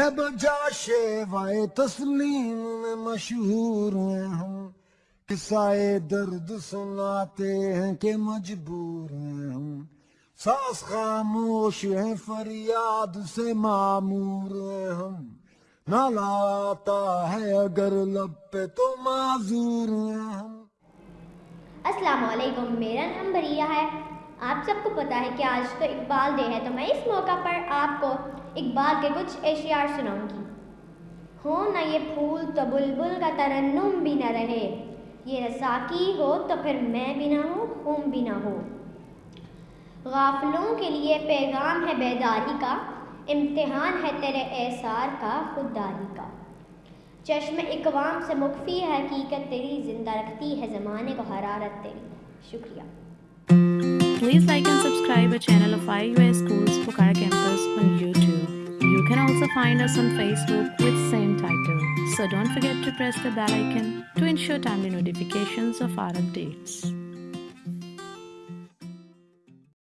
بجا شیوائے تسلیم میں مشہور ہیں ہم۔ قصائے درد سناتے ہیں کہ مجبور ہیں ہم۔ ساس خاموش ہیں، فریاد سے معمور ہیں ہم۔ نہ لاتا ہے اگر لب پہ تو معذور ہیں ہم۔ السلام علیکم، میرا نام بریہ ہے۔ آپ سب کو پتا ہے کہ آج تو اقبال ڈے ہے تو میں اس موقع پر آپ کو اقبال کے کچھ اشعار سناؤں گی۔ ہو نہ یہ پھول تو بلبل کا ترنم بھی نہ رہے۔ یہ رساکی ہو تو پھر میں بھی نہ ہوں خون بھی نہ ہو غافلوں کے لیے پیغام ہے بیداری کا، امتحان ہے تیرے احسار کا، خودداری کا۔ چشم اقوام سے مخفی حقیقت تیری، زندہ رکھتی ہے زمانے کو حرارت تیری۔ شکریہ۔ Please like and subscribe our channel of IUS Schools Pokhara Campus on YouTube. You can also find us on Facebook with same title. So don't forget to press the bell icon to ensure timely notifications of our updates.